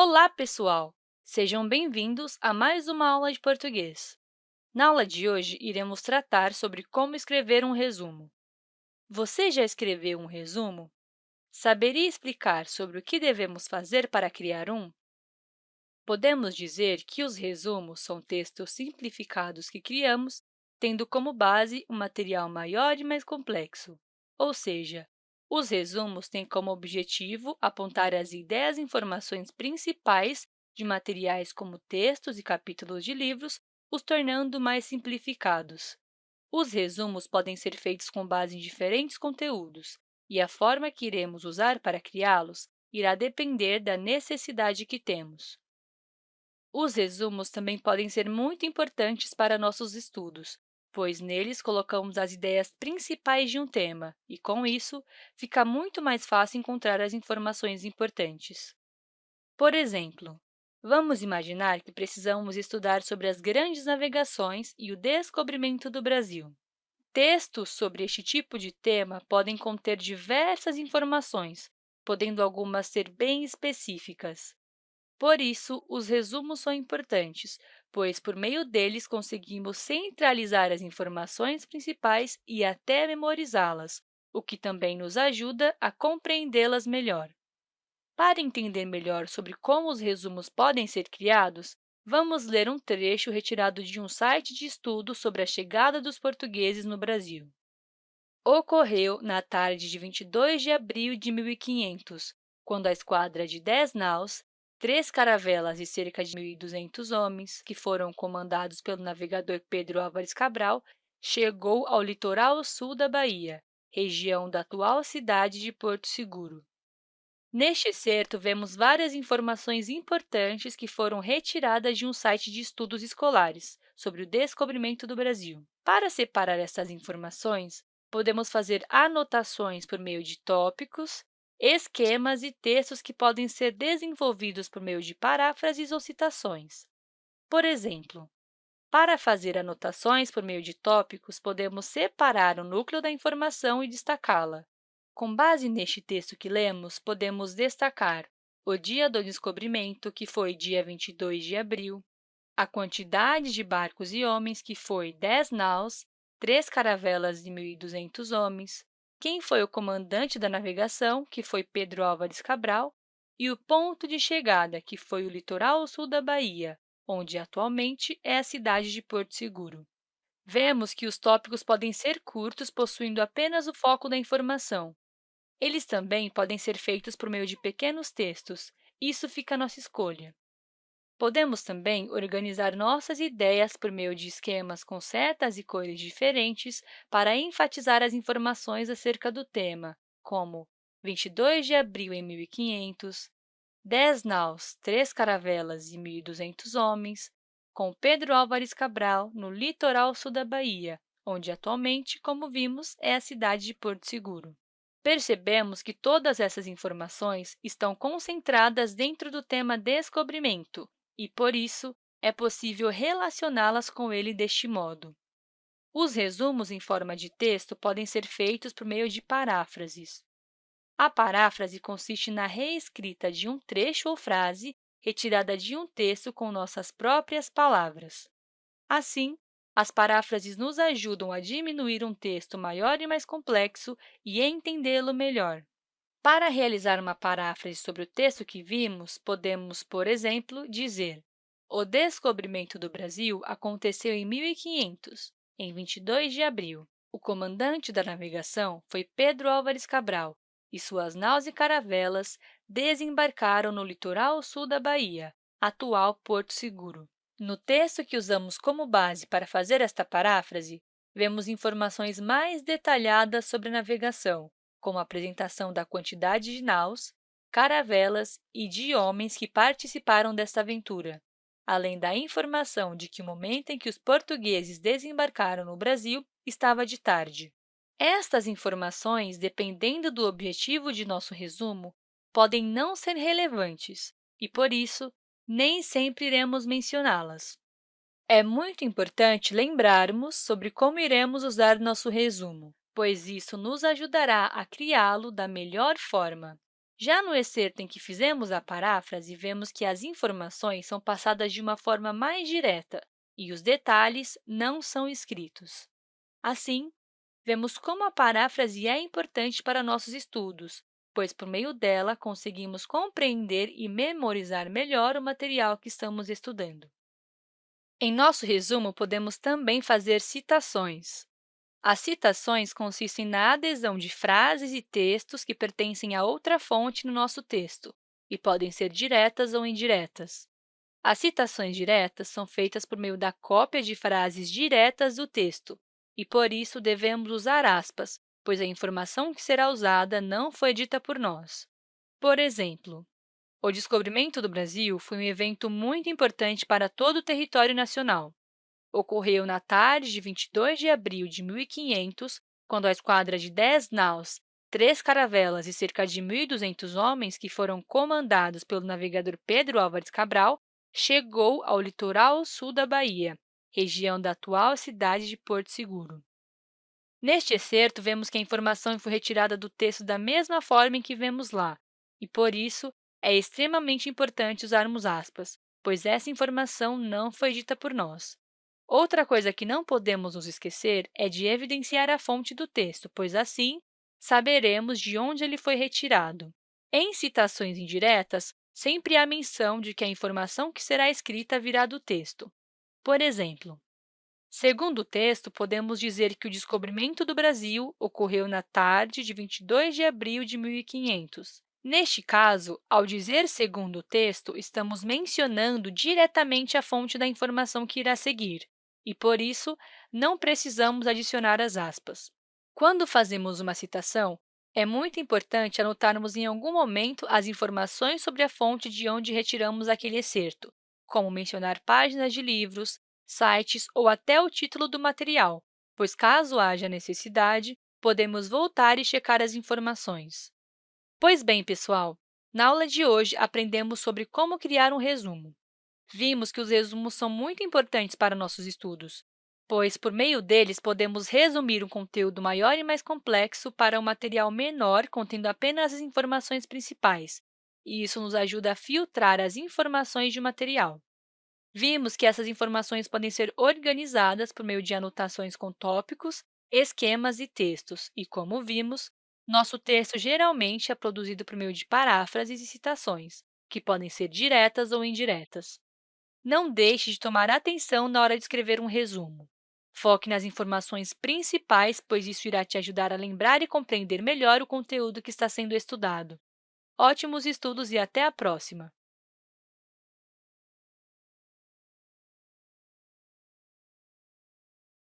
Olá, pessoal! Sejam bem-vindos a mais uma aula de português. Na aula de hoje, iremos tratar sobre como escrever um resumo. Você já escreveu um resumo? Saberia explicar sobre o que devemos fazer para criar um? Podemos dizer que os resumos são textos simplificados que criamos tendo como base um material maior e mais complexo, ou seja, os resumos têm como objetivo apontar as ideias e informações principais de materiais como textos e capítulos de livros, os tornando mais simplificados. Os resumos podem ser feitos com base em diferentes conteúdos, e a forma que iremos usar para criá-los irá depender da necessidade que temos. Os resumos também podem ser muito importantes para nossos estudos, pois neles colocamos as ideias principais de um tema e, com isso, fica muito mais fácil encontrar as informações importantes. Por exemplo, vamos imaginar que precisamos estudar sobre as grandes navegações e o descobrimento do Brasil. Textos sobre este tipo de tema podem conter diversas informações, podendo algumas ser bem específicas. Por isso, os resumos são importantes, pois, por meio deles, conseguimos centralizar as informações principais e até memorizá-las, o que também nos ajuda a compreendê-las melhor. Para entender melhor sobre como os resumos podem ser criados, vamos ler um trecho retirado de um site de estudo sobre a chegada dos portugueses no Brasil. Ocorreu na tarde de 22 de abril de 1500, quando a esquadra de dez naus três caravelas e cerca de 1.200 homens, que foram comandados pelo navegador Pedro Álvares Cabral, chegou ao litoral sul da Bahia, região da atual cidade de Porto Seguro. Neste excerto, vemos várias informações importantes que foram retiradas de um site de estudos escolares sobre o descobrimento do Brasil. Para separar essas informações, podemos fazer anotações por meio de tópicos, esquemas e textos que podem ser desenvolvidos por meio de paráfrases ou citações. Por exemplo, para fazer anotações por meio de tópicos, podemos separar o núcleo da informação e destacá-la. Com base neste texto que lemos, podemos destacar o dia do descobrimento, que foi dia 22 de abril, a quantidade de barcos e homens, que foi 10 naus, três caravelas de 1.200 homens, quem foi o comandante da navegação, que foi Pedro Álvares Cabral, e o ponto de chegada, que foi o litoral sul da Bahia, onde atualmente é a cidade de Porto Seguro. Vemos que os tópicos podem ser curtos, possuindo apenas o foco da informação. Eles também podem ser feitos por meio de pequenos textos, isso fica à nossa escolha. Podemos também organizar nossas ideias por meio de esquemas com setas e cores diferentes para enfatizar as informações acerca do tema, como 22 de abril em 1500, 10 naus, 3 caravelas e 1.200 homens, com Pedro Álvares Cabral no litoral sul da Bahia, onde atualmente, como vimos, é a cidade de Porto Seguro. Percebemos que todas essas informações estão concentradas dentro do tema descobrimento, e, por isso, é possível relacioná-las com ele deste modo. Os resumos em forma de texto podem ser feitos por meio de paráfrases. A paráfrase consiste na reescrita de um trecho ou frase retirada de um texto com nossas próprias palavras. Assim, as paráfrases nos ajudam a diminuir um texto maior e mais complexo e entendê-lo melhor. Para realizar uma paráfrase sobre o texto que vimos, podemos, por exemplo, dizer o descobrimento do Brasil aconteceu em 1500, em 22 de abril. O comandante da navegação foi Pedro Álvares Cabral e suas naus e caravelas desembarcaram no litoral sul da Bahia, atual Porto Seguro. No texto que usamos como base para fazer esta paráfrase, vemos informações mais detalhadas sobre a navegação, como a apresentação da quantidade de naus, caravelas e de homens que participaram desta aventura, além da informação de que o momento em que os portugueses desembarcaram no Brasil estava de tarde. Estas informações, dependendo do objetivo de nosso resumo, podem não ser relevantes e, por isso, nem sempre iremos mencioná-las. É muito importante lembrarmos sobre como iremos usar nosso resumo pois isso nos ajudará a criá-lo da melhor forma. Já no excerto em que fizemos a paráfrase, vemos que as informações são passadas de uma forma mais direta e os detalhes não são escritos. Assim, vemos como a paráfrase é importante para nossos estudos, pois, por meio dela, conseguimos compreender e memorizar melhor o material que estamos estudando. Em nosso resumo, podemos também fazer citações. As citações consistem na adesão de frases e textos que pertencem a outra fonte no nosso texto e podem ser diretas ou indiretas. As citações diretas são feitas por meio da cópia de frases diretas do texto e, por isso, devemos usar aspas, pois a informação que será usada não foi dita por nós. Por exemplo, o descobrimento do Brasil foi um evento muito importante para todo o território nacional ocorreu na tarde de 22 de abril de 1500, quando a esquadra de 10 naus, três caravelas e cerca de 1.200 homens, que foram comandados pelo navegador Pedro Álvares Cabral, chegou ao litoral sul da Bahia, região da atual cidade de Porto Seguro. Neste excerto, vemos que a informação foi retirada do texto da mesma forma em que vemos lá, e, por isso, é extremamente importante usarmos aspas, pois essa informação não foi dita por nós. Outra coisa que não podemos nos esquecer é de evidenciar a fonte do texto, pois, assim, saberemos de onde ele foi retirado. Em citações indiretas, sempre há menção de que a informação que será escrita virá do texto. Por exemplo, segundo o texto, podemos dizer que o descobrimento do Brasil ocorreu na tarde de 22 de abril de 1500. Neste caso, ao dizer segundo o texto, estamos mencionando diretamente a fonte da informação que irá seguir e, por isso, não precisamos adicionar as aspas. Quando fazemos uma citação, é muito importante anotarmos em algum momento as informações sobre a fonte de onde retiramos aquele excerto, como mencionar páginas de livros, sites ou até o título do material, pois, caso haja necessidade, podemos voltar e checar as informações. Pois bem, pessoal, na aula de hoje aprendemos sobre como criar um resumo vimos que os resumos são muito importantes para nossos estudos, pois, por meio deles, podemos resumir um conteúdo maior e mais complexo para um material menor contendo apenas as informações principais, e isso nos ajuda a filtrar as informações de um material. Vimos que essas informações podem ser organizadas por meio de anotações com tópicos, esquemas e textos, e, como vimos, nosso texto geralmente é produzido por meio de paráfrases e citações, que podem ser diretas ou indiretas. Não deixe de tomar atenção na hora de escrever um resumo. Foque nas informações principais, pois isso irá te ajudar a lembrar e compreender melhor o conteúdo que está sendo estudado. Ótimos estudos e até a próxima!